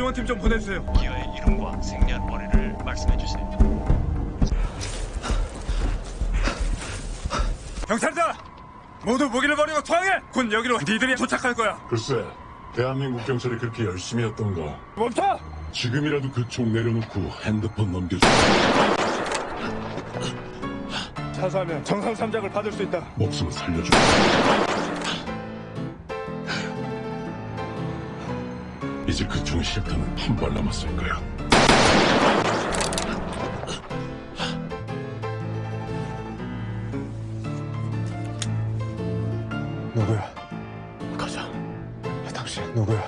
보고팀 좀 보내주세요. 기어의 이름과 생년월일을 말씀해 주세요. 경찰들! 모두 무기를 버리고 투항해! 곧 여기로 니들이 도착할 거야. 글쎄, 대한민국 경찰이 그렇게 열심히 했던가. 멈춰! 지금이라도 그 총 내려놓고 핸드폰 넘겨줘. 자수하면 정상 3장을 받을 수 있다. 목숨을 살려줘. 이제 그총 실탄은 한 발 남았을 거야. 누구야? 가자. 당신 누구야?